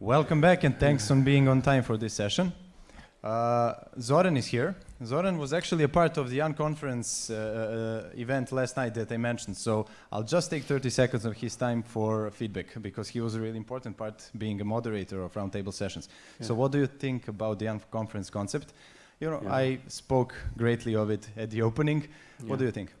Welcome back and thanks on being on time for this session. Uh, Zoran is here. Zoran was actually a part of the unconference uh, uh, event last night that I mentioned, so I'll just take 30 seconds of his time for feedback because he was a really important part being a moderator of roundtable sessions. Yeah. So what do you think about the unconference concept? You know, yeah. I spoke greatly of it at the opening. Yeah. What do you think?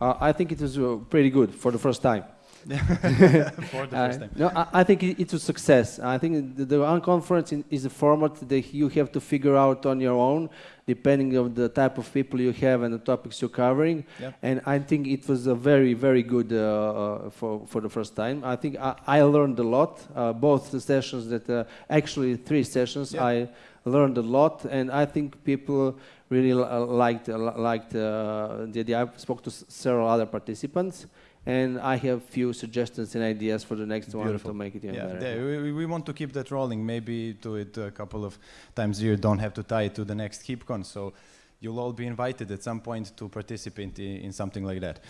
Uh, I think it was uh, pretty good for the first time. for the first time. no, I, I, think it's a success. I think the, the unconference is a format that you have to figure out on your own, depending on the type of people you have and the topics you're covering. Yeah. And I think it was a very, very good uh, uh, for for the first time. I think I, I learned a lot. Uh, both the sessions that uh, actually three sessions yeah. I learned a lot, and I think people really liked liked uh, the idea. I spoke to several other participants and I have few suggestions and ideas for the next Beautiful. one to make it even yeah, better. we, we, want to keep that rolling. Maybe do it a couple of times a year. Don't have to tie it to the next KeepCon. So you'll all be invited at some point to participate in, in something like that.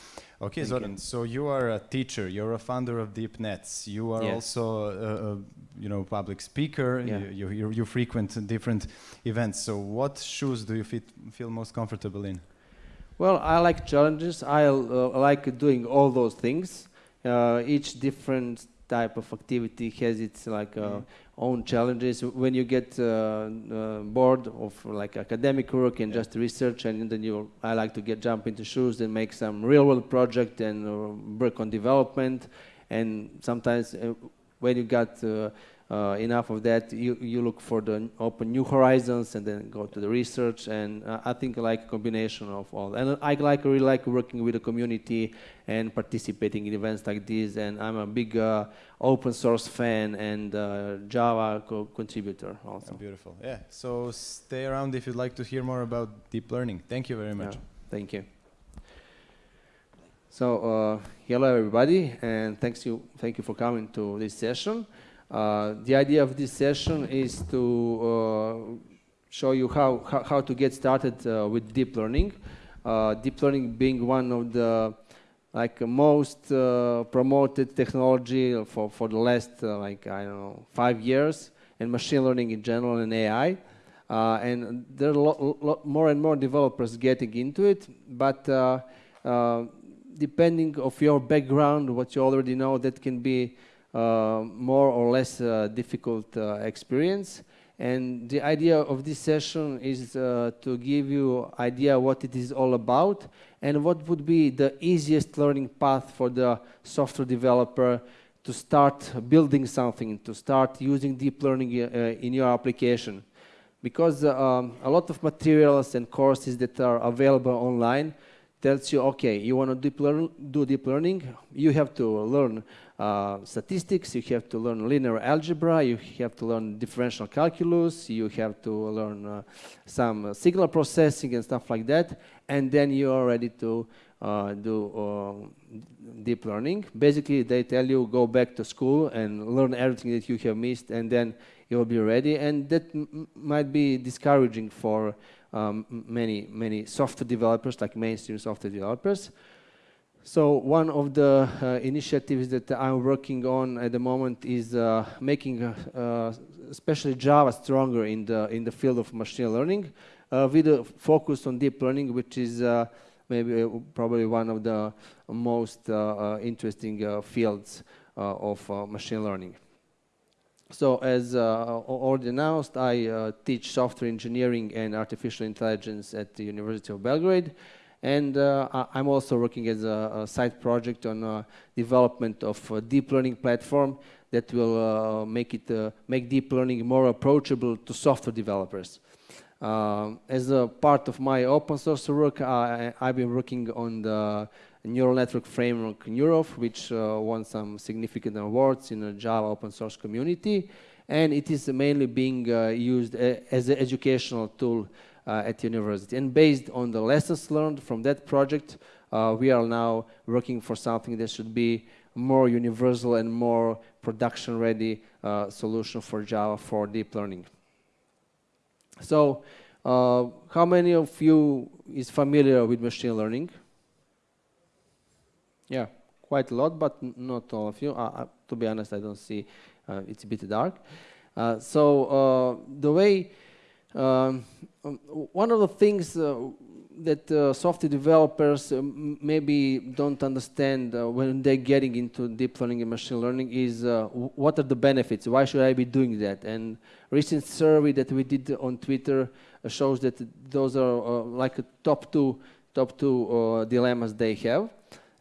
Okay, Thank Zoran. You. So you are a teacher. You're a founder of Deep Netts. You are yes. also a, a, you know public speaker. Yeah. You, you, you frequent different events. So what shoes do you fit, feel most comfortable in? Well, I like challenges. I uh, like doing all those things. Uh, each different type of activity has its like uh, mm. own challenges. When you get uh, uh, bored of like academic work and yeah. just research, and then you, I like to get jump into shoes and make some real world project and uh, work on development. And sometimes when you got uh, enough of that, you, you look for the open new horizons and then go to the research. And uh, I think like a combination of all. And I like really like working with the community and participating in events like this. And I'm a big uh, open source fan and uh, Java co contributor also. beautiful. Yeah. So stay around if you'd like to hear more about deep learning. Thank you very much. Yeah. Thank you. So uh, hello everybody, and thanks you, thank you for coming to this session. Uh, the idea of this session is to uh, show you how, how, how, to get started uh, with deep learning. deep learning being one of the like most promoted technology for, for the last like, I don't know, five years and machine learning in general and AI. Uh, and there are lot, lot, more and more developers getting into it, but uh, uh, depending of your background, what you already know, that can be uh, more or less uh, difficult uh, experience. And the idea of this session is uh, to give you idea what it is all about and what would be the easiest learning path for the software developer to start building something, to start using deep learning uh, in your application. Because uh, um, a lot of materials and courses that are available online tells you, okay, you want to deep do deep learning, you have to learn uh, statistics, you have to learn linear algebra, you have to learn differential calculus, you have to learn uh, some signal processing and stuff like that, and then you are ready to uh, do uh, deep learning. Basically, they tell you go back to school and learn everything that you have missed, and then you'll be ready. And that might be discouraging for um, many, many software developers, like mainstream software developers. So one of the uh, initiatives that I'm working on at the moment is uh, making uh, uh especially Java stronger in the in the field of machine learning uh, with a focus on deep learning, which is uh, maybe probably one of the most interesting fields of machine learning. So as already announced, I teach software engineering and artificial intelligence at the University of Belgrade. And uh, I'm also working as a, a side project on uh, development of a deep learning platform that will uh, make it uh, make deep learning more approachable to software developers. As a part of my open source work, I, have been working on the neural network framework Neuroph, which uh, won some significant awards in the Java open source community, and it is mainly being uh, used as an educational tool uh, at university. And based on the lessons learned from that project, uh, we are now working for something that should be more universal and more production-ready uh, solution for Java for deep learning. So, uh, how many of you is familiar with machine learning? Yeah, quite a lot, but not all of you. Uh, uh, to be honest, I don't see, it's a bit dark. Uh, so uh, the way, um, one of the things uh, that uh, software developers uh, maybe don't understand uh, when they're getting into deep learning and machine learning is uh, what are the benefits? Why should I be doing that? And recent survey that we did on Twitter uh, shows that those are uh, like a top two top two dilemmas they have.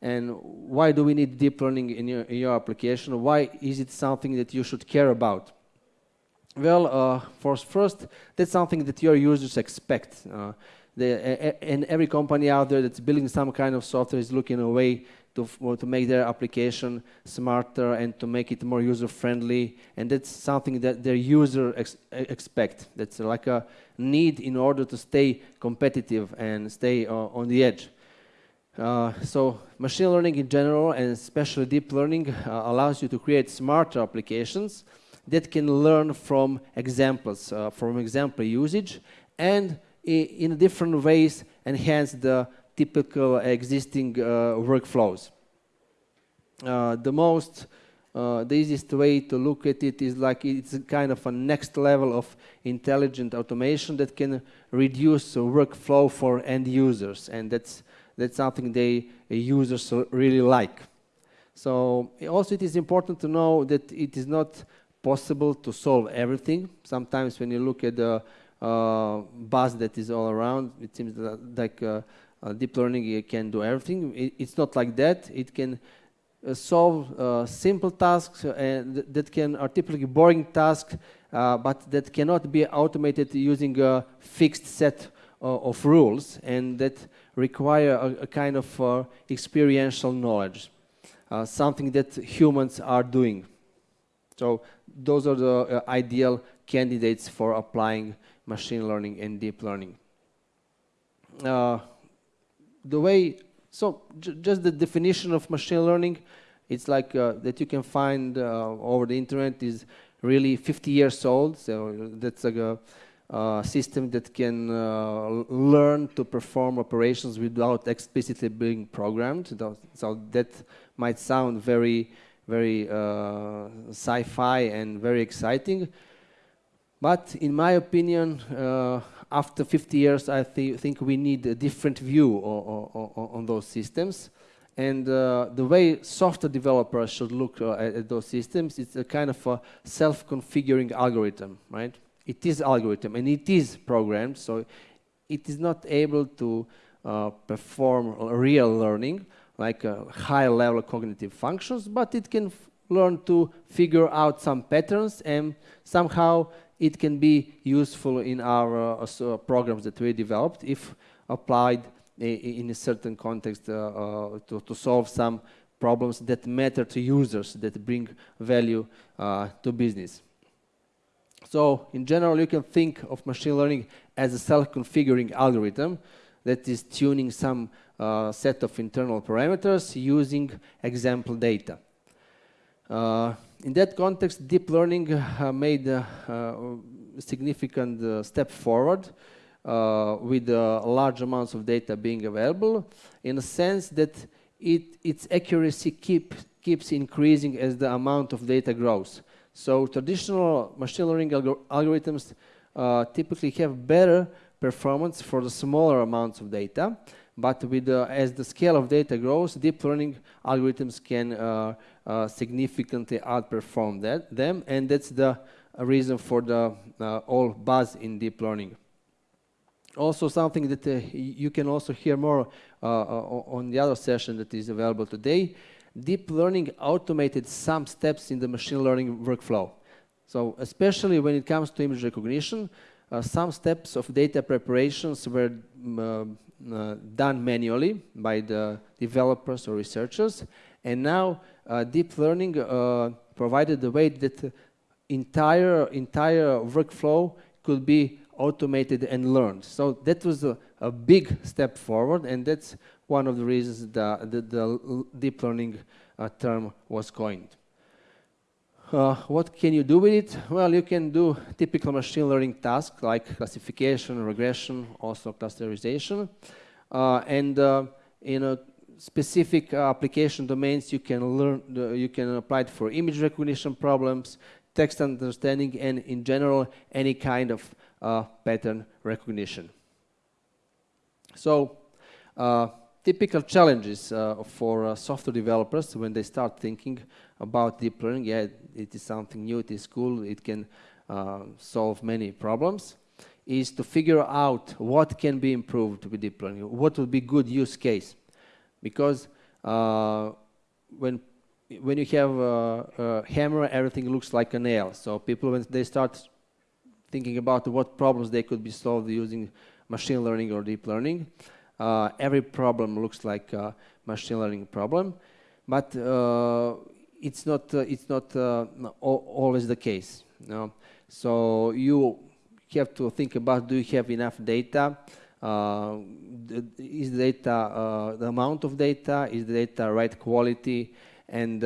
And why do we need deep learning in your, in your application? Why is it something that you should care about? Well, uh, for first, that's something that your users expect. Uh, the, and every company out there that's building some kind of software is looking a way to, to make their application smarter and to make it more user-friendly. And that's something that their user ex expect. That's like a need in order to stay competitive and stay uh, on the edge. Uh, so machine learning in general and especially deep learning uh, allows you to create smarter applications that can learn from examples, uh, from example usage and in different ways enhance the typical existing uh, workflows. Uh, the most, the easiest way to look at it is like it's kind of a next level of intelligent automation that can reduce workflow for end users, and that's that's something they users really like. So also it is important to know that it is not possible to solve everything. Sometimes when you look at the uh, buzz that is all around. It seems like uh, uh, deep learning can do everything. It, it's not like that. It can uh, solve uh, simple tasks and th that can are typically boring tasks, uh, but that cannot be automated using a fixed set of rules and that require a, a kind of experiential knowledge, something that humans are doing. So those are the ideal candidates for applying machine learning and deep learning. Uh, the way, so just the definition of machine learning, it's like uh, that you can find uh, over the internet is really 50 years old. So that's like a, a system that can uh, learn to perform operations without explicitly being programmed. So that might sound very, very uh, sci-fi and very exciting. But in my opinion, uh, after 50 years, I th think we need a different view on those systems. And uh, the way software developers should look uh, at, at, those systems, it's a kind of a self-configuring algorithm, right? It is algorithm and it is programmed, so it is not able to uh, perform real learning, like uh, high-level cognitive functions, but it can learn to figure out some patterns and somehow it can be useful in our uh, uh, programs that we developed if applied in a certain context uh, uh, to, to, solve some problems that matter to users, that bring value to business. So in general, you can think of machine learning as a self-configuring algorithm that is tuning some uh, set of internal parameters using example data. Uh, in that context, deep learning uh, made a significant uh, step forward uh, with large amounts of data being available in a sense that it, its accuracy keep, keeps increasing as the amount of data grows. So traditional machine learning algor algorithms uh, typically have better performance for the smaller amounts of data, but with as the scale of data grows, deep learning algorithms can uh, uh, significantly outperform that, them, and that's the reason for the uh, all buzz in deep learning. Also something that uh, you can also hear more uh, on the other session that is available today, deep learning automated some steps in the machine learning workflow. So especially when it comes to image recognition, uh, some steps of data preparations were uh, uh, done manually by the developers or researchers, and now uh, deep learning uh, provided the way that entire entire workflow could be automated and learned. So that was a, a big step forward, and that's one of the reasons the, the, the deep learning uh, term was coined. Uh, what can you do with it? Well, you can do typical machine learning tasks like classification, regression, also clusterization. Uh, and uh, in a specific uh, application domains, you can learn, you can apply it for image recognition problems, text understanding, and in general, any kind of uh, pattern recognition. So, uh, typical challenges uh, for uh, software developers when they start thinking about deep learning. Yeah, it is something new, it is cool, it can solve many problems is to figure out what can be improved with deep learning, what would be good use case. Because uh, when when you have a, a, hammer, everything looks like a nail. So people, when they start thinking about what problems they could be solved using machine learning or deep learning, uh, every problem looks like a machine learning problem. But uh, it's not, uh, it's not uh, always the case. Know? So you have to think about do you have enough data? Uh, is the data uh, the amount of data? Is the data right quality? And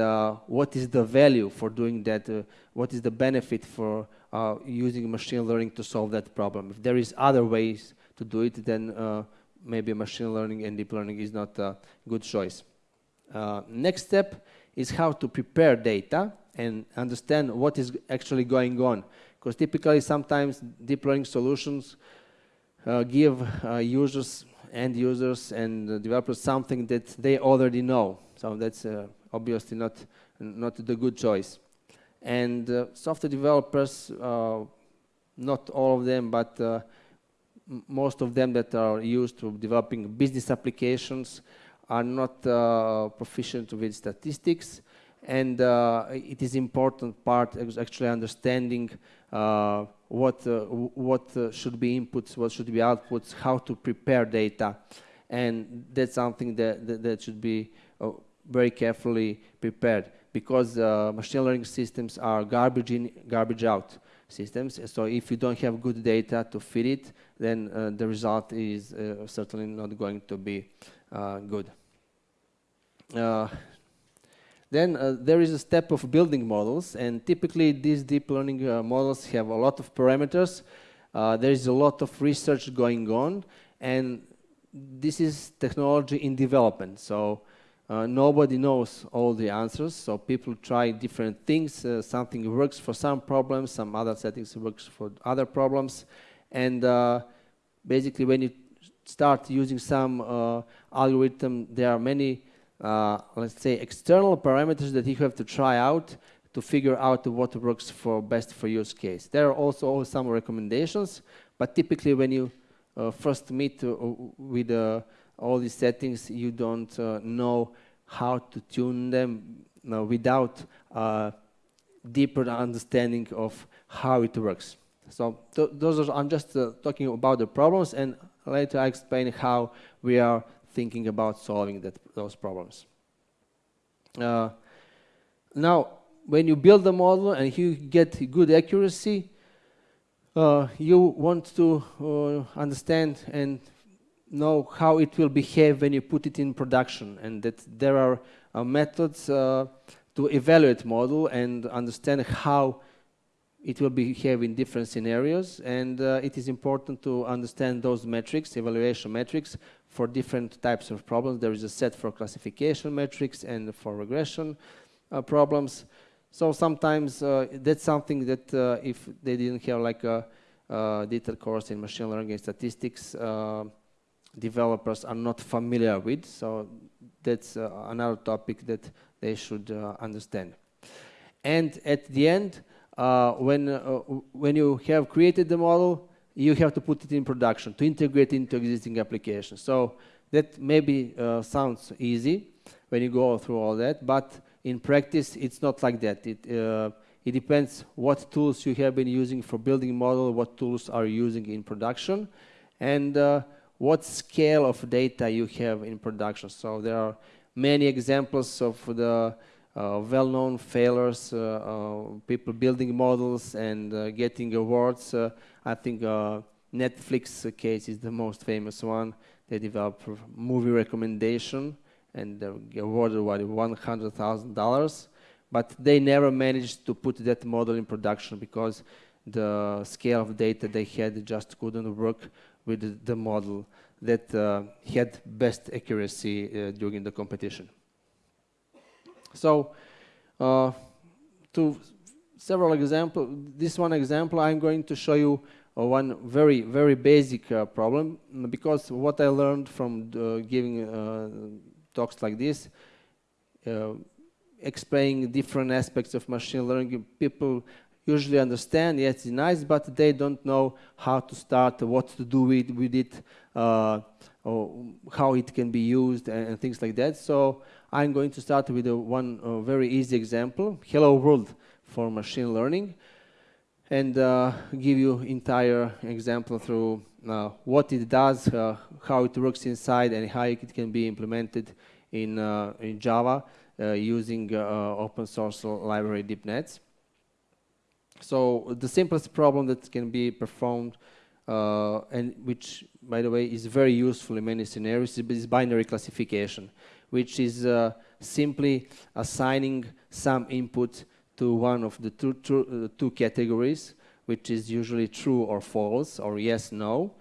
what is the value for doing that? What is the benefit for using machine learning to solve that problem? If there is other ways to do it, then uh, maybe machine learning and deep learning is not a good choice. next step is how to prepare data and understand what is actually going on because typically sometimes deep learning solutions uh, give uh, users, end users and uh, developers something that they already know. So that's uh, obviously not, not the good choice. And uh, software developers, uh, not all of them, but most of them that are used to developing business applications are not proficient with statistics. And uh, it is important part is actually understanding uh, what uh, what uh, should be inputs, what should be outputs, how to prepare data, and that's something that that, that should be uh, very carefully prepared because uh, machine learning systems are garbage in, garbage out systems. So if you don't have good data to feed it, then the result is certainly not going to be good. Then uh, there is a step of building models, and typically these deep learning uh, models have a lot of parameters. Uh, there is a lot of research going on, and this is technology in development. So uh, nobody knows all the answers. So people try different things. Uh, something works for some problems, some other settings works for other problems, and uh, basically when you start using some algorithm, there are many uh, let's say, external parameters that you have to try out to figure out what works for best for use case. There are also some recommendations, but typically when you uh, first meet uh, with uh, all these settings, you don't uh, know how to tune them without deeper understanding of how it works. So th those are, I'm just uh, talking about the problems and later I explain how we are thinking about solving that, those problems. Uh, now, when you build a model and you get good accuracy, uh, you want to uh, understand and know how it will behave when you put it in production and that there are uh, methods uh, to evaluate model and understand how it will behave in different scenarios and uh, it is important to understand those metrics, evaluation metrics for different types of problems. There is a set for classification metrics and for regression uh, problems. So sometimes uh, that's something that uh, if they didn't have like a, a detailed course in machine learning and statistics, developers are not familiar with. So that's uh, another topic that they should understand. And at the end, uh, when, uh, when you have created the model, you have to put it in production to integrate into existing applications. So that maybe uh, sounds easy when you go through all that, but in practice, it's not like that. It, uh, it depends what tools you have been using for building model, what tools are you using in production, and uh, what scale of data you have in production. So there are many examples of the uh, well-known failures, uh, uh, people building models and getting awards. I think Netflix case is the most famous one. They developed movie recommendation and they awarded what, $100,000. But they never managed to put that model in production because the scale of data they had just couldn't work with the model that uh, had best accuracy uh, during the competition. So uh, to several examples, This one example, I'm going to show you uh, one very, very basic uh, problem because what I learned from uh, giving talks like this, explaining different aspects of machine learning, people usually understand, yes, it's nice, but they don't know how to start, what to do with, with it, uh, or how it can be used and, and, things like that. So I'm going to start with a, one a very easy example, Hello World for machine learning, and uh, give you entire example through uh, what it does, uh, how it works inside, and how it can be implemented in, uh, in Java uh, using open source library DeepNetts. So the simplest problem that can be performed uh, and which, by the way, is very useful in many scenarios is binary classification, which is uh, simply assigning some input to one of the two, two, uh, two, categories, which is usually true or false, or yes, no.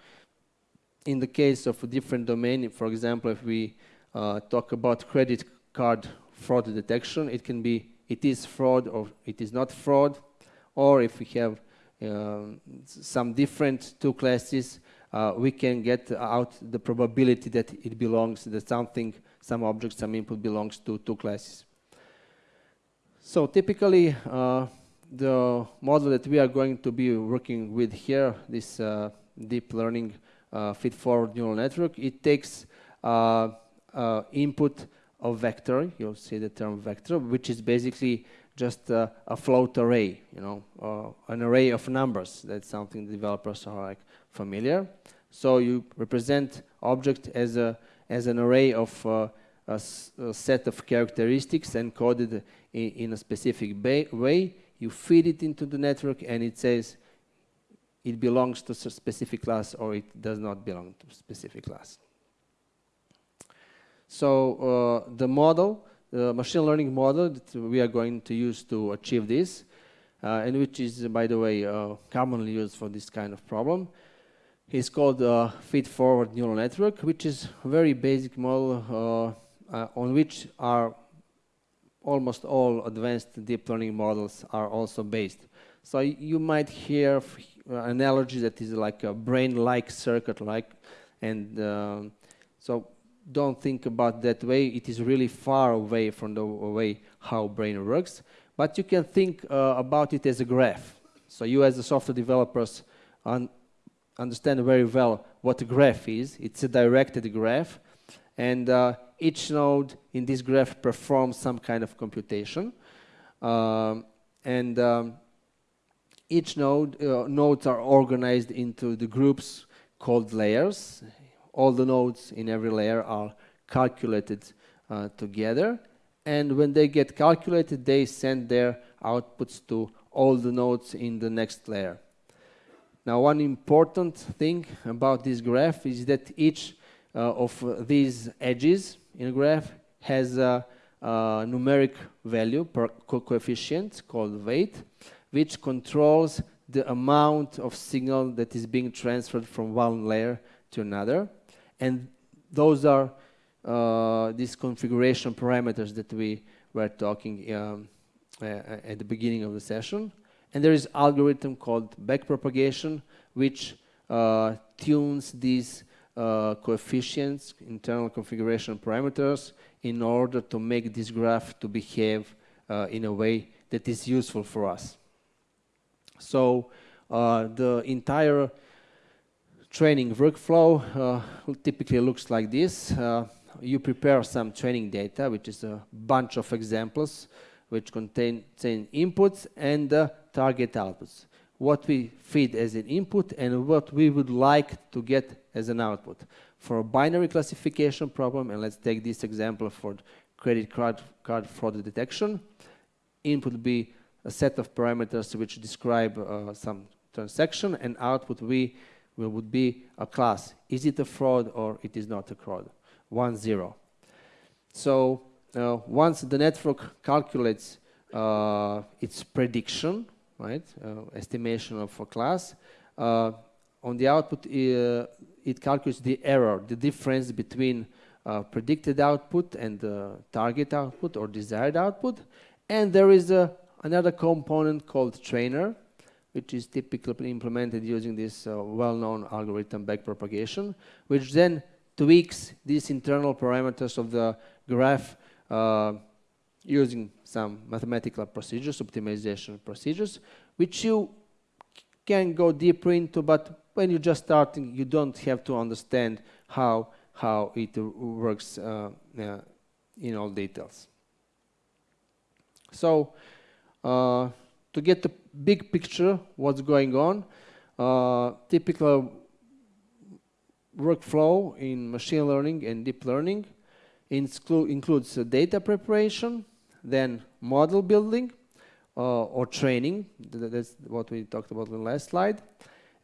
In the case of a different domain, for example, if we uh, talk about credit card fraud detection, it can be it is fraud or it is not fraud, or if we have um, some different two classes, uh, we can get out the probability that it belongs, that something, some object, some input belongs to two classes. So typically, uh, the model that we are going to be working with here, this uh, deep learning feed-forward neural network, it takes input of vector, you'll see the term vector, which is basically just uh, a float array, you know, uh, an array of numbers. That's something developers are like familiar. So you represent object as a as an array of uh, a, set of characteristics encoded in, in a specific way. You feed it into the network, and it says it belongs to a specific class or it does not belong to a specific class. So uh, the model the machine learning model that we are going to use to achieve this, uh, and which is, by the way, uh, commonly used for this kind of problem, is called uh, feed-forward neural network, which is a very basic model uh, uh, on which are almost all advanced deep learning models are also based. So you might hear uh, analogy that is like a brain-like circuit-like, and um, so don't think about that way. It is really far away from the way how brain works. But you can think uh, about it as a graph. So you as a software developers un understand very well what a graph is. It's a directed graph. And uh, each node in this graph performs some kind of computation. Um, and um, each node, uh, nodes are organized into the groups called layers all the nodes in every layer are calculated uh, together. And when they get calculated, they send their outputs to all the nodes in the next layer. Now, one important thing about this graph is that each uh, of these edges in a graph has a, a numeric value per co coefficient called weight, which controls the amount of signal that is being transferred from one layer to another. And those are uh, these configuration parameters that we were talking um, uh, at the beginning of the session. And there is algorithm called backpropagation, which uh, tunes these uh, coefficients, internal configuration parameters, in order to make this graph to behave uh, in a way that is useful for us. So uh, the entire training workflow uh, typically looks like this. Uh, you prepare some training data, which is a bunch of examples which contain, contain inputs and uh, target outputs. What we feed as an input and what we would like to get as an output. For a binary classification problem, and let's take this example for credit card, card fraud detection, input would be a set of parameters which describe uh, some transaction and output we would be a class. Is it a fraud or it is not a fraud? One, zero. So uh, once the network calculates uh, its prediction, right, uh, estimation of a class, uh, on the output uh, it calculates the error, the difference between uh, predicted output and target output or desired output, and there is a another component called trainer, which is typically implemented using this uh, well-known algorithm backpropagation, which then tweaks these internal parameters of the graph uh, using some mathematical procedures, optimization procedures, which you can go deeper into, but when you're just starting, you don't have to understand how, how it works uh, uh, in all details. So, uh, to get the big picture, what's going on, uh, typical workflow in machine learning and deep learning includes data preparation, then model building uh, or training, that's what we talked about in the last slide,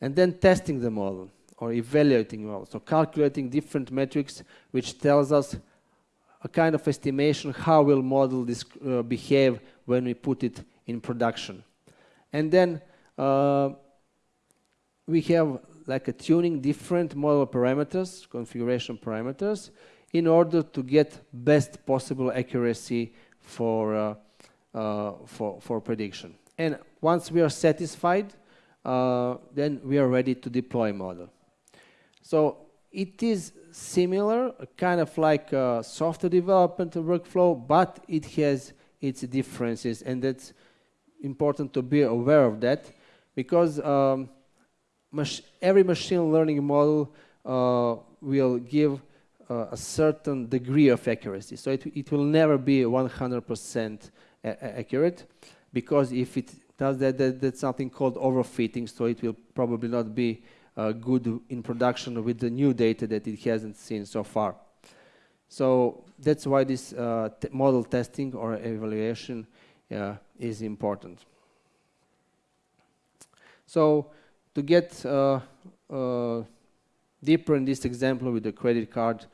and then testing the model or evaluating model. So calculating different metrics which tells us a kind of estimation how will model this uh, behave when we put it in production. And then uh, we have like a tuning different model parameters, configuration parameters, in order to get best possible accuracy for, uh, uh, for, for prediction. And once we are satisfied, uh, then we are ready to deploy model. So it is similar, kind of like software development workflow, but it has its differences, and that's important to be aware of that, because um, mach every machine learning model uh, will give uh, a certain degree of accuracy. So it, it will never be 100% accurate because if it does that, that, that's something called overfitting, so it will probably not be uh, good in production with the new data that it hasn't seen so far. So that's why this uh, model testing or evaluation uh, is important. So to get uh, uh, deeper in this example with the credit card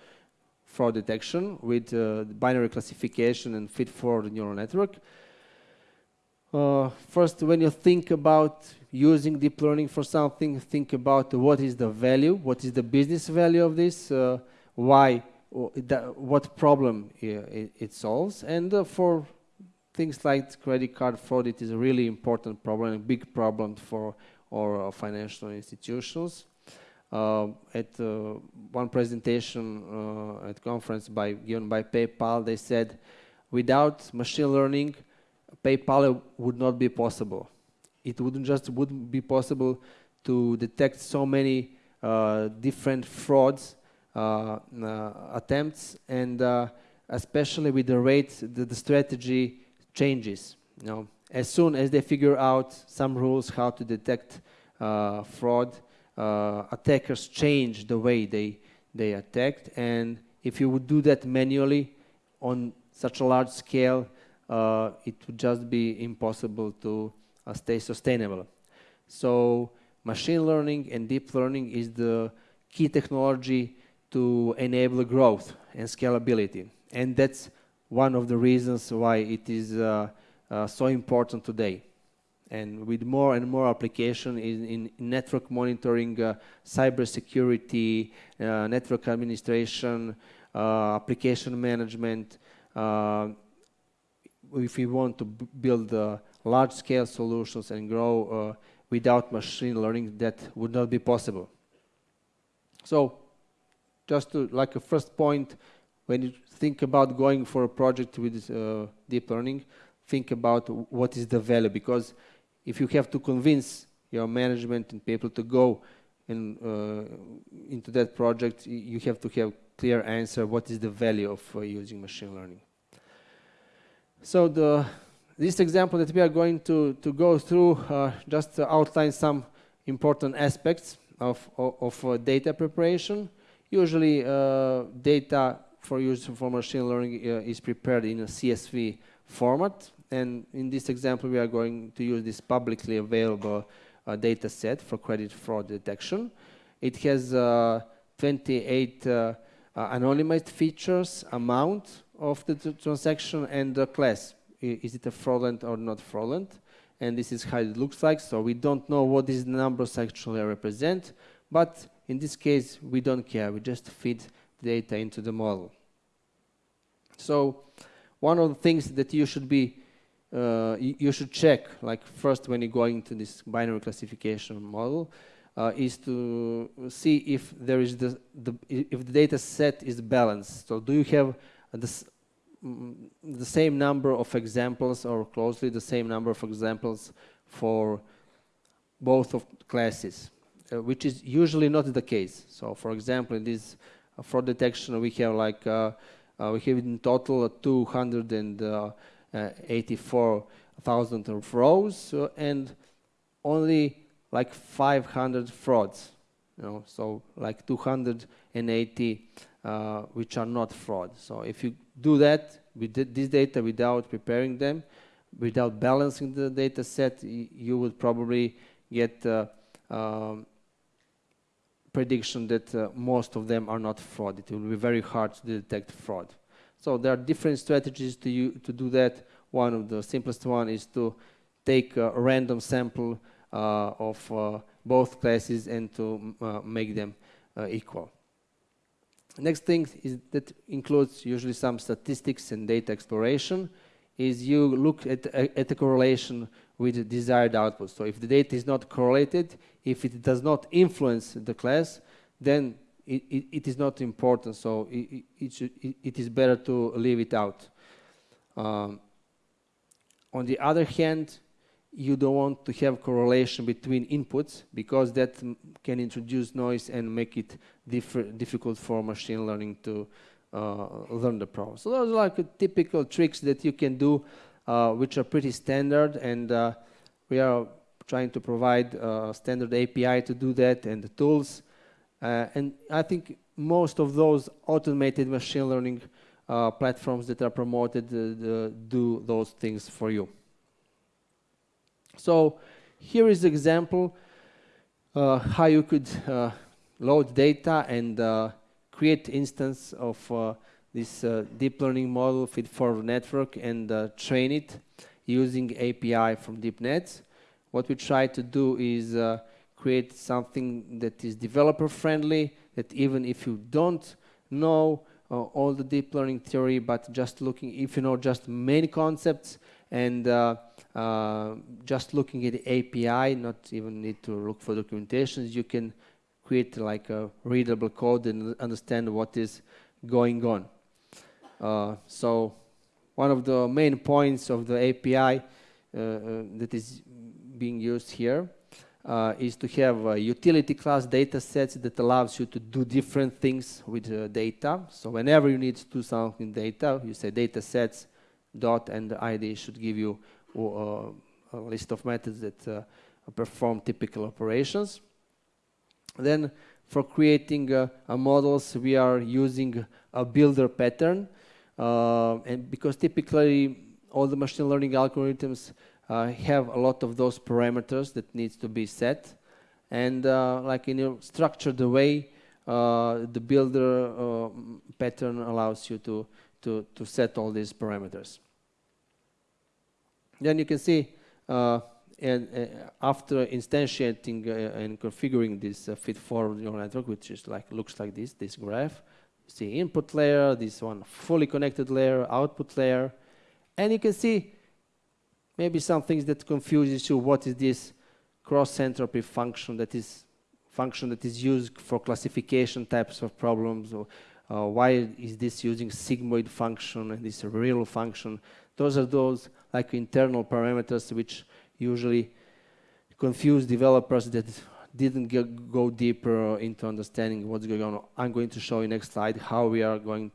fraud detection with uh, binary classification and feed-forward neural network. Uh, first, when you think about using deep learning for something, think about what is the value, what is the business value of this, why, what problem it, solves, and for things like credit card fraud, it is a really important problem, a big problem for our financial institutions. Uh, at uh, one presentation uh, at conference by given by PayPal, they said, without machine learning, PayPal would not be possible. It wouldn't just wouldn't be possible to detect so many uh, different frauds uh, uh, attempts, and especially with the rate, the, the strategy changes. You know, as soon as they figure out some rules how to detect fraud, uh, attackers change the way they, they attacked. And if you would do that manually on such a large scale, uh, it would just be impossible to uh, stay sustainable. So machine learning and deep learning is the key technology to enable growth and scalability. And that's one of the reasons why it is uh, uh, so important today and with more and more application in, in network monitoring, uh, cyber security, uh, network administration, uh, application management, uh, if we want to build large-scale solutions and grow without machine learning, that would not be possible. So, just to like a first point, when you think about going for a project with deep learning, think about what is the value because if you have to convince your management and people to go in, uh, into that project, you have to have clear answer what is the value of uh, using machine learning. So the, this example that we are going to, to go through uh, just outlines some important aspects of, of, of uh, data preparation. Usually uh, data for use for machine learning uh, is prepared in a CSV format and in this example, we are going to use this publicly available uh, data set for credit fraud detection. It has uh, 28 uh, uh, anonymized features, amount of the transaction, and the class. I is it a fraudulent or not fraudulent? And this is how it looks like. So we don't know what these numbers actually represent. But in this case, we don't care. We just feed data into the model. So one of the things that you should be uh, you, should check, like first when you go into this binary classification model, uh, is to see if there is the, the, if the data set is balanced. So do you have the, mm, the same number of examples or closely the same number of examples for both of classes, uh, which is usually not the case. So for example, in this fraud detection, we have like, uh, uh we have in total 284,000 of rows and only like 500 frauds, you know, so like 280 uh, which are not fraud. So if you do that with this data without preparing them, without balancing the data set, you would probably get uh, um, prediction that uh, most of them are not fraud. It will be very hard to detect fraud. So there are different strategies to, to do that. One of the simplest one is to take a random sample uh, of uh, both classes and to uh, make them equal. Next thing is that includes usually some statistics and data exploration is you look at, at the correlation with the desired output. So if the data is not correlated, if it does not influence the class, then it, it, it is not important. So it, it, should, it is better to leave it out. Um, on the other hand, you don't want to have correlation between inputs because that can introduce noise and make it difficult for machine learning to learn the problem. So those are like typical tricks that you can do uh, which are pretty standard and uh, we are trying to provide a standard API to do that and the tools uh, and I think most of those automated machine learning uh, platforms that are promoted uh, do those things for you. So here is an example uh, how you could uh, load data and uh, create instance of uh, this uh, deep learning model feed forward network and uh, train it using API from DeepNet. What we try to do is create something that is developer friendly, that even if you don't know all the deep learning theory, but just looking, if you know just main concepts and uh, just looking at the API, not even need to look for documentations, you can create like a readable code and understand what is going on. Uh, so one of the main points of the API uh, uh, that is being used here uh, is to have a utility class data sets that allows you to do different things with data. So whenever you need to do something data, you say data sets dot and the ID should give you a list of methods that perform typical operations. Then for creating uh, models, we are using a builder pattern. and because typically all the machine learning algorithms uh, have a lot of those parameters that needs to be set and uh, like in a structured way uh, the builder pattern allows you to, to, to set all these parameters then you can see uh, and uh, after instantiating uh, and configuring this uh, feed forward neural network, which is like looks like this, this graph, see input layer, this one fully connected layer, output layer, and you can see maybe some things that confuses you. What is this cross entropy function that is function that is used for classification types of problems? Or uh, why is this using sigmoid function and this ReLU function? Those are those like internal parameters which usually confuse developers that didn't get, go deeper into understanding what's going on. I'm going to show you next slide how we are going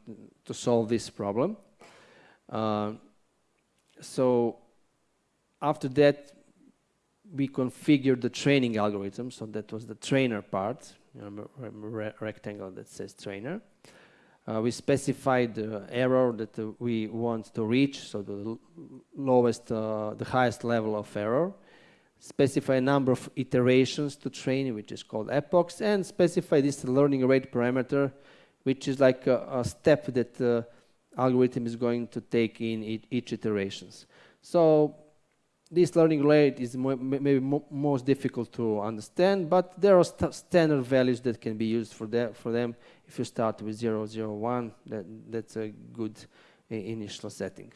to solve this problem. Uh, so after that, we configured the training algorithm. So that was the trainer part. Rectangle that says trainer. Uh, we specified the error that uh, we want to reach, so the lowest, uh, the highest level of error. Specify a number of iterations to train, which is called epochs, and specify this learning rate parameter, which is like a, a step that the algorithm is going to take in each iterations. So this learning rate is maybe mo most difficult to understand, but there are st standard values that can be used for, for them. If you start with 0, 0, 1, that, that's a good initial setting.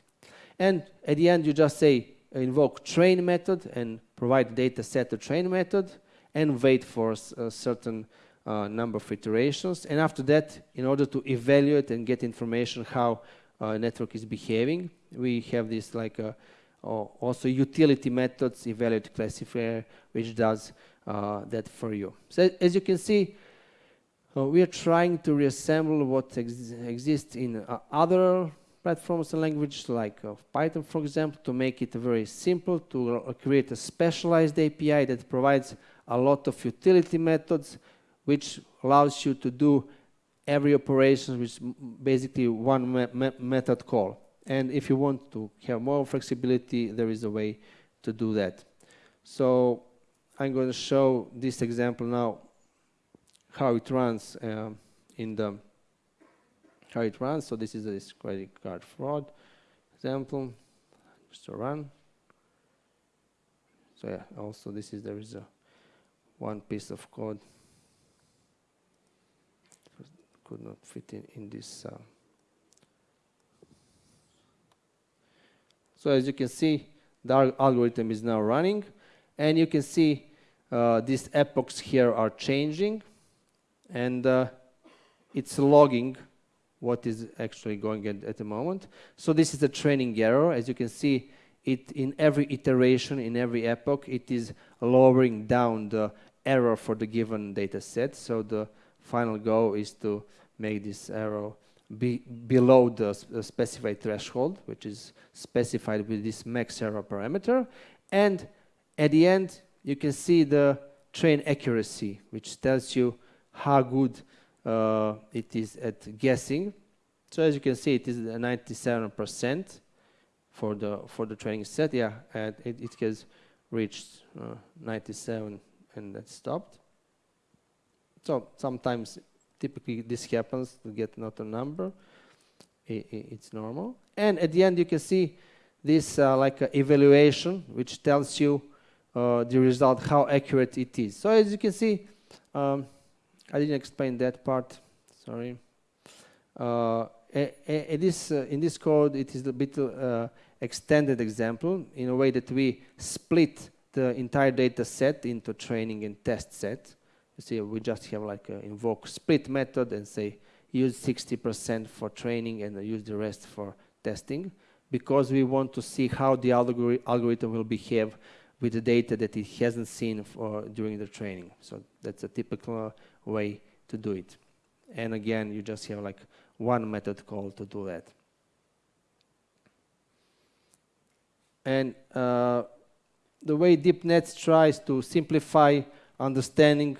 And at the end, you just say invoke train method and provide data set to train method and wait for a certain uh, number of iterations. And after that, in order to evaluate and get information how a network is behaving, we have this like uh, also utility methods, evaluate classifier, which does uh, that for you. So as you can see, uh, we are trying to reassemble what ex exists in uh, other platforms and languages like uh, Python, for example, to make it very simple, to uh, create a specialized API that provides a lot of utility methods, which allows you to do every operation with basically one me me method call. And if you want to have more flexibility, there is a way to do that. So I'm going to show this example now, how it runs uh, in the how it runs. So this is a credit card fraud example. Just to run. So yeah, also this is there is a one piece of code could not fit in in this. Uh. So as you can see, the algorithm is now running, and you can see uh, these epochs here are changing, and uh, it's logging what is actually going at, at the moment. So this is a training error. As you can see, it in every iteration, in every epoch, it is lowering down the error for the given data set. So the final goal is to make this error be below the specified threshold, which is specified with this max error parameter. And at the end, you can see the train accuracy, which tells you how good uh, it is at guessing. So as you can see, it is 97% for the for the training set. Yeah, and it, it has reached uh, 97 and that stopped. So sometimes, typically this happens to get not a number. it's normal. And at the end, you can see this uh, like evaluation, which tells you uh, the result, how accurate it is. So as you can see, um, I didn't explain that part, sorry. Uh, uh, in this code, it is a bit uh, extended example in a way that we split the entire data set into training and test set. You see, we just have like a invoke split method and say use 60% for training and use the rest for testing because we want to see how the algorithm will behave with the data that it hasn't seen for, during the training. So that's a typical way to do it. And again, you just have like one method call to do that. And uh, the way DeepNet tries to simplify understanding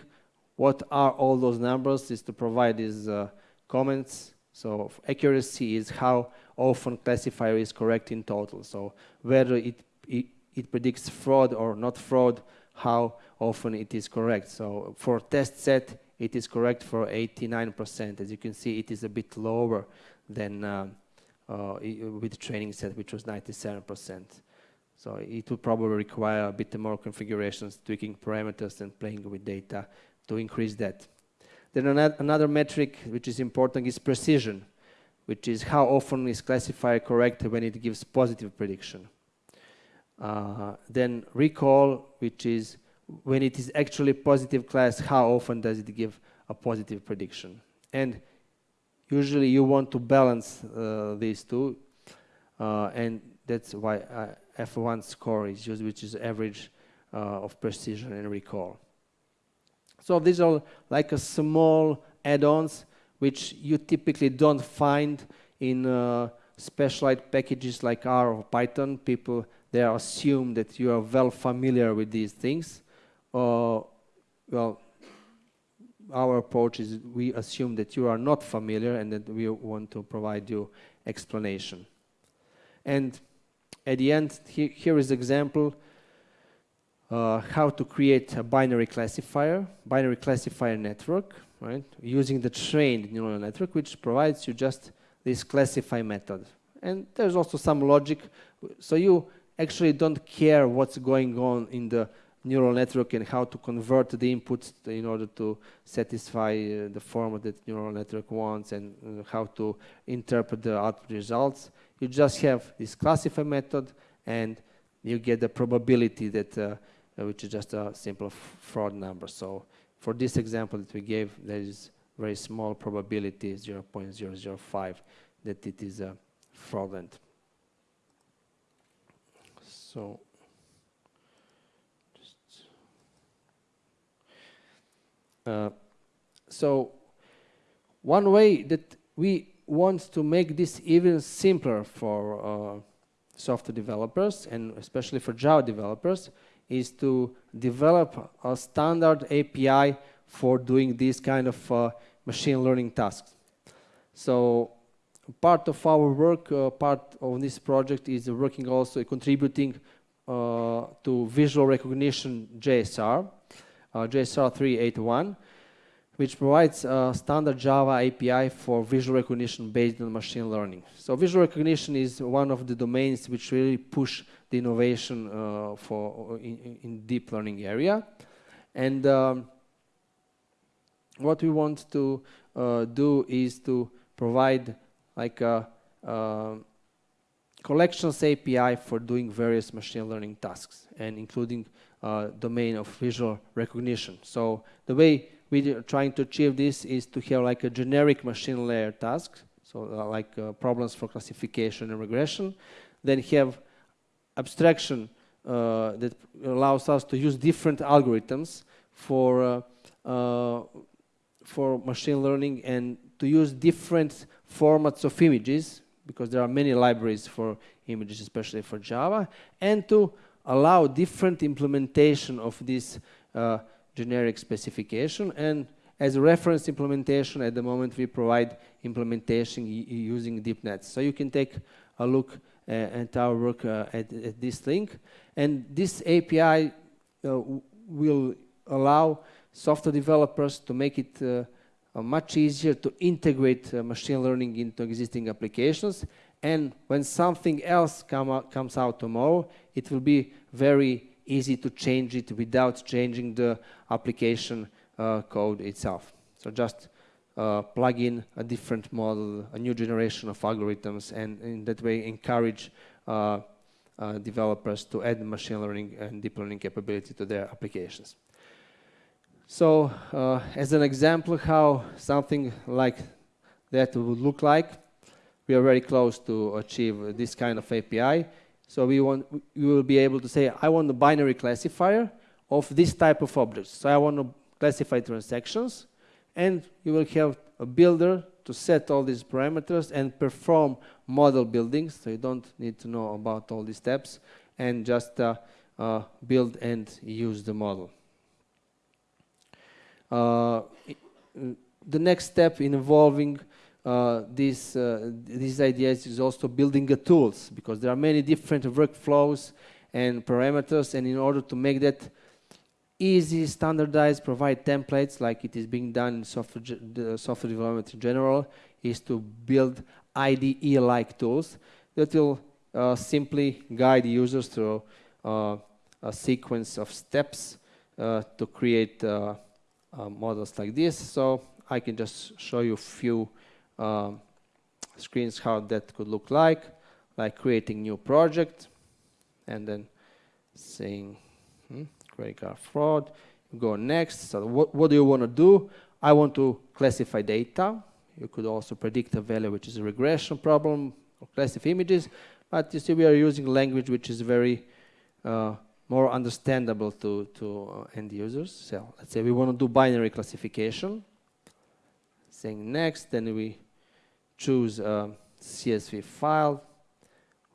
what are all those numbers is to provide these uh, comments. So accuracy is how often classifier is correct in total. So whether it, it it predicts fraud or not fraud, how often it is correct. So for test set, it is correct for 89%. As you can see, it is a bit lower than uh, uh, with training set, which was 97%. So it will probably require a bit more configurations, tweaking parameters and playing with data to increase that. Then another metric which is important is precision, which is how often is classifier correct when it gives positive prediction. Uh, then recall, which is when it is actually positive class, how often does it give a positive prediction? And usually you want to balance uh, these two, uh, and that's why uh, F1 score is used, which is average uh, of precision and recall. So these are like a small add-ons which you typically don't find in uh, specialized packages like R or Python. People they assume that you are well familiar with these things. Uh, well, our approach is we assume that you are not familiar and that we want to provide you explanation. And at the end, he, here is example uh, how to create a binary classifier, binary classifier network, right? Using the trained neural network, which provides you just this classify method. And there's also some logic. So you actually don't care what's going on in the neural network and how to convert the inputs in order to satisfy uh, the format that neural network wants and uh, how to interpret the output results. You just have this classify method and you get the probability that, uh, which is just a simple fraud number. So for this example that we gave, there is very small probability, 0.005, that it is uh, fraudulent. So, uh, so one way that we want to make this even simpler for uh, software developers and especially for Java developers is to develop a standard API for doing these kind of uh, machine learning tasks. So part of our work, uh, part of this project is working also contributing uh, to visual recognition JSR, uh, JSR 381, which provides a standard Java API for visual recognition based on machine learning. So visual recognition is one of the domains which really push the innovation uh, for in, in, deep learning area. And um, what we want to uh, do is to provide like a, a, collections API for doing various machine learning tasks and including uh, domain of visual recognition. So the way we're trying to achieve this is to have like a generic machine layer task, so uh, like uh, problems for classification and regression, then have abstraction uh, that allows us to use different algorithms for uh, uh, for machine learning and to use different formats of images because there are many libraries for images, especially for Java, and to allow different implementation of this uh, generic specification. And as a reference implementation, at the moment we provide implementation using DeepNetts. So you can take a look uh, at our work uh, at, at, this link. And this API uh, will allow software developers to make it much easier to integrate machine learning into existing applications. And when something else come out, comes out tomorrow, it will be very easy to change it without changing the application uh, code itself. So just uh, plug in a different model, a new generation of algorithms, and in that way encourage uh, uh developers to add machine learning and deep learning capability to their applications. So uh, as an example how something like that would look like, we are very close to achieve this kind of API. So we want, we will be able to say, I want a binary classifier of this type of objects. So I want to classify transactions, and you will have a builder to set all these parameters and perform model building. So you don't need to know about all these steps, and just uh, uh, build and use the model. Uh, the next step in evolving uh, these, uh, these ideas is also building the tools because there are many different workflows and parameters and in order to make that easy, standardized, provide templates like it is being done in software, software development in general is to build IDE-like tools that will uh, simply guide users through uh, a sequence of steps uh, to create uh, models like this. So I can just show you a few um, screens how that could look like, like creating new project and then saying credit card fraud. Go next. So what, what do you want to do? I want to classify data. You could also predict a value, which is a regression problem, or classify images. But you see, we are using language which is very uh, more understandable to, to uh, end users. So let's say we want to do binary classification. Saying next, then we choose a CSV file.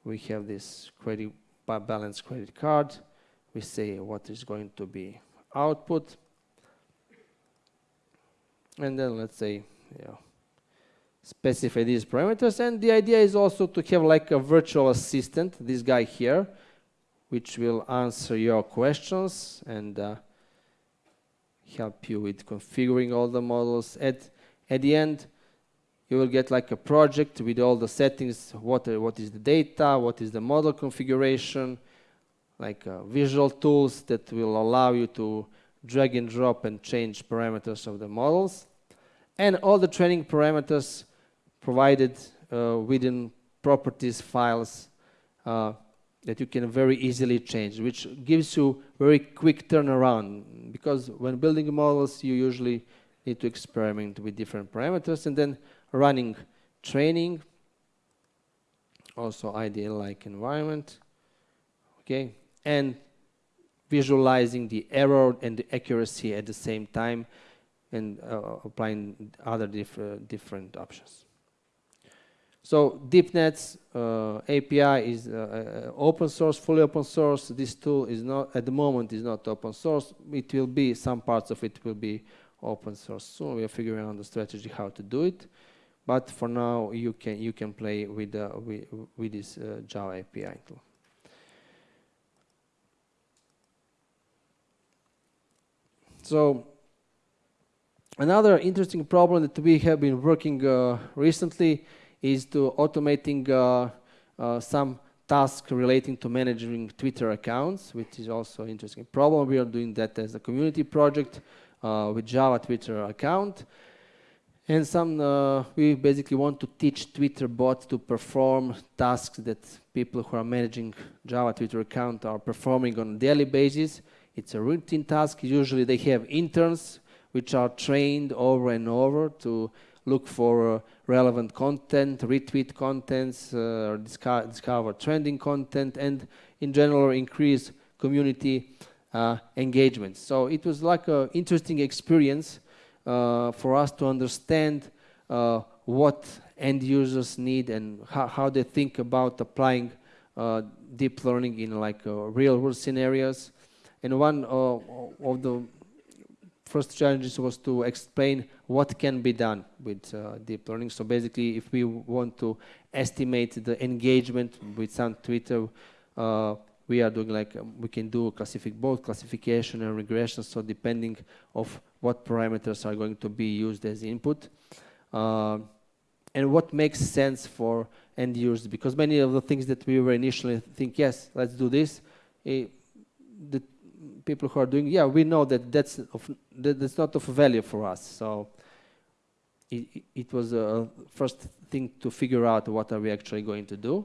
We have this credit balance credit card. We say what is going to be output. And then let's say, specify these parameters. And the idea is also to have like a virtual assistant, this guy here, which will answer your questions and uh, help you with configuring all the models. At, at the end, you will get like a project with all the settings, what, are, what is the data, what is the model configuration, like uh, visual tools that will allow you to drag and drop and change parameters of the models, and all the training parameters provided uh, within properties files uh, that you can very easily change, which gives you very quick turnaround. Because when building models, you usually need to experiment with different parameters and then running training, also IDE-like environment, okay, and visualizing the error and the accuracy at the same time and uh, applying other diff different options. So DeepNetts uh, API is uh, uh, open source, fully open source. This tool is not, at the moment, is not open source. It will be, some parts of it will be open source soon. We are figuring out the strategy how to do it. But for now, you can, you can play with, uh, with, with, this uh, Java API tool. So another interesting problem that we have been working uh, recently is to automating uh, uh, some tasks relating to managing Twitter accounts, which is also an interesting problem. We are doing that as a community project uh, with Java Twitter account. And some, uh, we basically want to teach Twitter bot to perform tasks that people who are managing Java Twitter account are performing on a daily basis. It's a routine task. Usually they have interns which are trained over and over to look for uh, relevant content, retweet contents, uh, discover, discover, trending content, and in general increase community uh, engagement. So it was like an interesting experience uh, for us to understand uh, what end users need and how, how they think about applying uh, deep learning in like real world scenarios. And one of the first challenges was to explain what can be done with uh, deep learning. So basically, if we want to estimate the engagement with some Twitter, uh, we are doing like, um, we can do classific, both classification and regression, so depending of what parameters are going to be used as input. Uh, and what makes sense for end users, because many of the things that we were initially think, yes, let's do this, eh, the people who are doing, yeah, we know that that's, of, that that's not of value for us. So it, it was a first thing to figure out what are we actually going to do.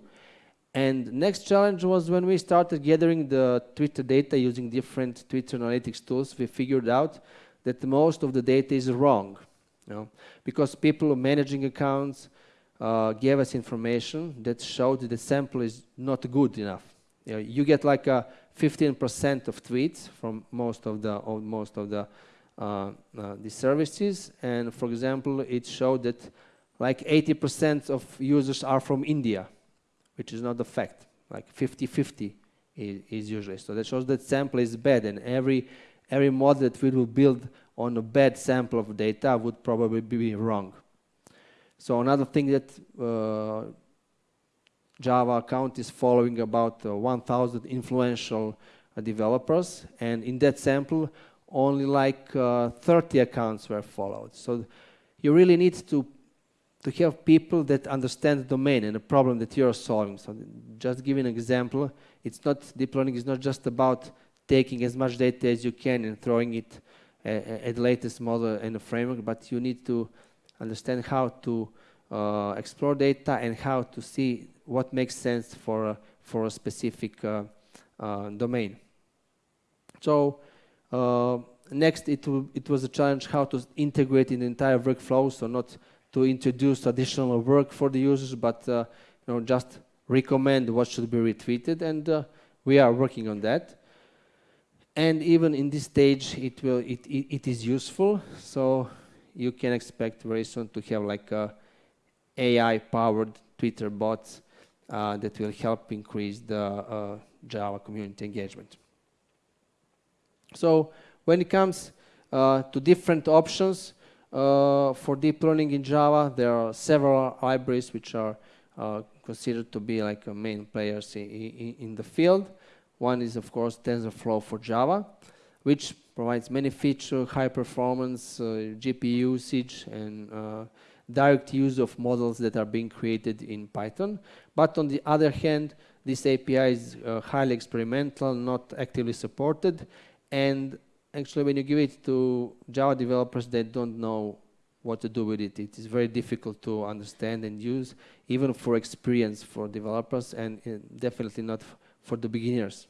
And next challenge was when we started gathering the Twitter data using different Twitter analytics tools, we figured out that most of the data is wrong. You know, because people managing accounts uh, gave us information that showed that the sample is not good enough. You, know, you get like a 15% of tweets from most of the of most of the uh, uh, the services, and for example, it showed that like 80% of users are from India, which is not the fact. Like 50-50 is, is, usually. So that shows that sample is bad, and every every model that we will build on a bad sample of data would probably be wrong. So another thing that uh, Java account is following about uh, 1,000 influential uh, developers, and in that sample, only like uh, 30 accounts were followed. So you really need to to have people that understand the domain and the problem that you're solving. So just give an example, it's not deep learning is not just about taking as much data as you can and throwing it at the latest model and the framework, but you need to understand how to uh, explore data and how to see what makes sense for a, for a specific uh, uh domain. So uh, next, it, it was a challenge how to integrate in the entire workflow, so not to introduce additional work for the users, but you know, just recommend what should be retweeted, and we are working on that. And even in this stage, it will it, it, it is useful. So you can expect very soon to have like a AI-powered Twitter bots uh, that will help increase the uh, Java community engagement. So when it comes uh, to different options, uh, for deep learning in Java, there are several libraries which are considered to be like main players in, in, the field. One is, of course, TensorFlow for Java, which provides many features, high performance, uh, GPU usage, and uh, direct use of models that are being created in Python. But on the other hand, this API is uh, highly experimental, not actively supported, and actually when you give it to Java developers, they don't know what to do with it. It is very difficult to understand and use, even for experience for developers, and uh, definitely not for the beginners.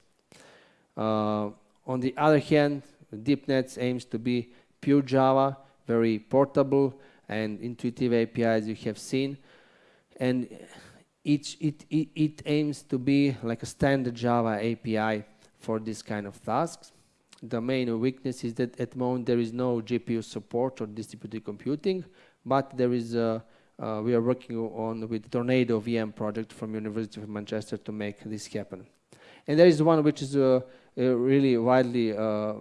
Uh, on the other hand, DeepNetts aims to be pure Java, very portable and intuitive APIs you have seen. And each, it, it, it aims to be like a standard Java API for this kind of tasks. The main weakness is that at the moment there is no GPU support or distributed computing, but there is a, uh, we are working on with Tornado VM project from University of Manchester to make this happen. And there is one which is uh, uh, really widely uh,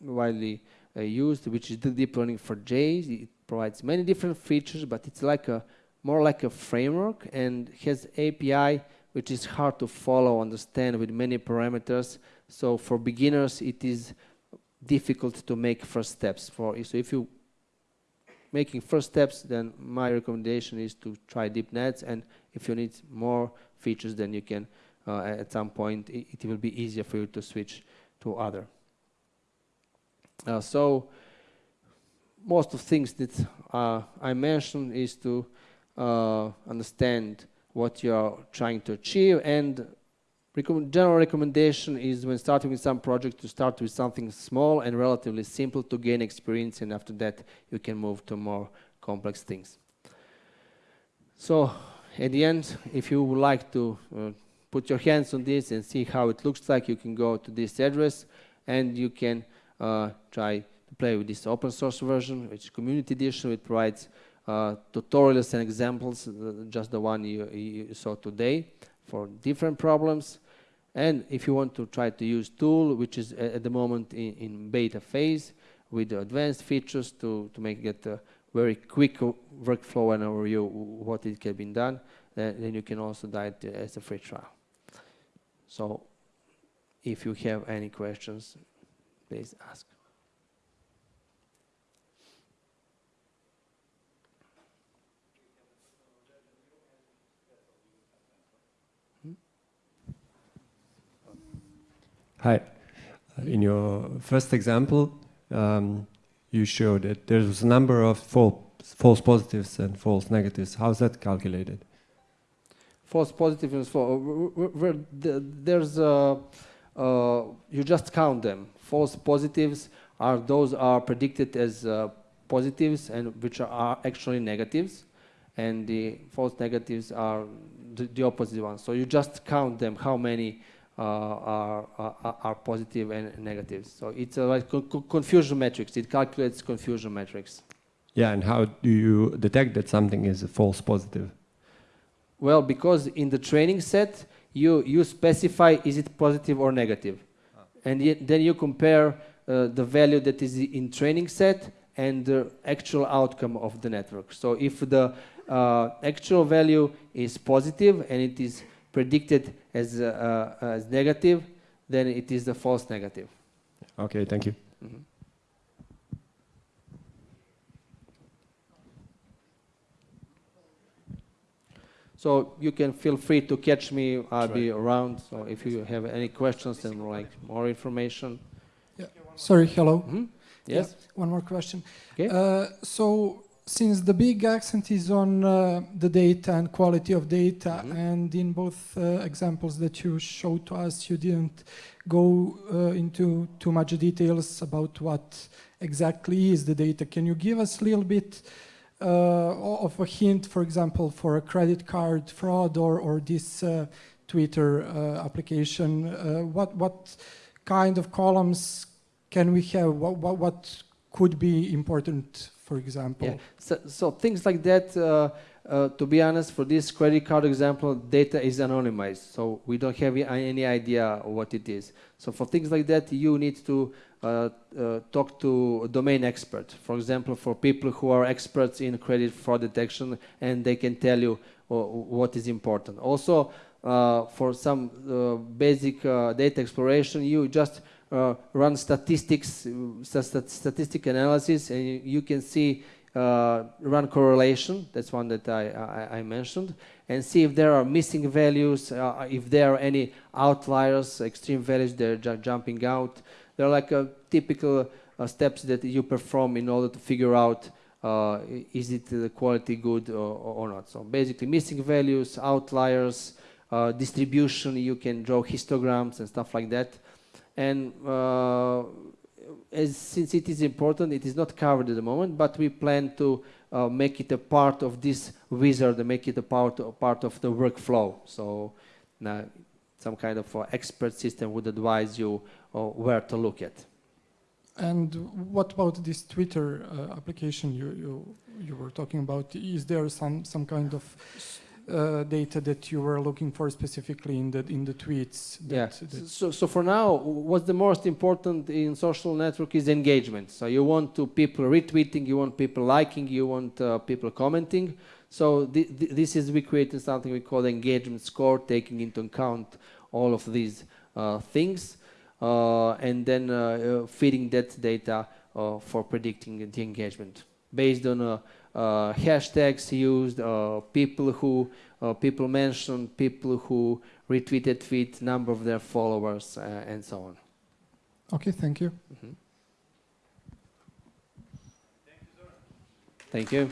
widely uh, used, which is the Deeplearning4j. It provides many different features, but it's like a more like a framework and has API which is hard to follow, understand with many parameters. So for beginners, it is difficult to make first steps. For so if you making first steps, then my recommendation is to try Deep Netts. And if you need more features, then you can uh, at some point it, it, will be easier for you to switch to other. Uh, so most of things that uh, I mentioned is to uh, understand what you are trying to achieve and general recommendation is when starting with some project to start with something small and relatively simple to gain experience and after that you can move to more complex things. So at the end, if you would like to uh, put your hands on this and see how it looks like, you can go to this address and you can uh, try to play with this open source version, which community edition, which provides uh, tutorials and examples, uh, just the one you, you, saw today for different problems. And if you want to try to use tool, which is at the moment in, in beta phase with advanced features to, to make it a very quick workflow and overview what it can be done, then, then you can also do it as a free trial. So if you have any questions, please ask. Hi. In your first example, um, you showed that there's a number of false, false positives and false negatives. How is that calculated? False positives, false, there's a, uh, you just count them. False positives are those are predicted as uh, positives and which are actually negatives, and the false negatives are the, the opposite ones. So you just count them, how many uh, are, are, are positive and negatives. So it's a like confusion matrix. It calculates confusion matrix. Yeah, and how do you detect that something is a false positive? Well, because in the training set, you, you specify is it positive or negative. Ah. And yet, then you compare uh, the value that is in training set and the actual outcome of the network. So if the uh, actual value is positive and it is predicted as, uh, uh, as negative, then it is the false negative. Okay, thank you. Mm -hmm. So you can feel free to catch me. I'll be around. So if you have any questions and like more information. Yeah. Sorry. Hello. Mm -hmm. Yes. Yeah. One more question. Okay. Uh, so since the big accent is on uh, the data and quality of data, mm -hmm. and in both uh, examples that you showed to us, you didn't go uh, into too much details about what exactly is the data. Can you give us a little bit uh, of a hint, for example, for a credit card fraud or, or this uh, Twitter uh, application? what, what kind of columns can we have? What, what, what could be important for example. Yeah. So, so things like that, uh, uh, to be honest, for this credit card example, data is anonymized. So we don't have any idea what it is. So for things like that, you need to uh, uh, talk to a domain expert. For example, for people who are experts in credit fraud detection and they can tell you uh, what is important. Also, uh, for some basic data exploration, you just uh, run statistics, st statistic analysis, and you, can see uh, run correlation. That's one that I, I, I, mentioned, and see if there are missing values, uh, if there are any outliers, extreme values that are jumping out. They're like a typical uh, steps that you perform in order to figure out uh, is it the quality good or, or, not. So basically, missing values, outliers, uh, distribution. You can draw histograms and stuff like that. And uh, as since it is important, it is not covered at the moment, but we plan to uh, make it a part of this wizard, make it a part a part of the workflow. So some kind of uh, expert system would advise you uh, where to look at. And what about this Twitter uh, application you, you you were talking about? Is there some some kind of uh, data that you were looking for specifically in the in the tweets? Yeah. that- that- So, so for now, what's the most important in social network is engagement. So you want to people retweeting, you want people liking, you want uh, people commenting. So thi- thi- this is we created something we call engagement score, taking into account all of these uh, things, uh, and then uh, uh, feeding that data uh, for predicting the engagement based on hashtags used, uh, people who uh, people mentioned, people who retweeted tweet, number of their followers, uh, and so on. Okay, thank you. Thank you.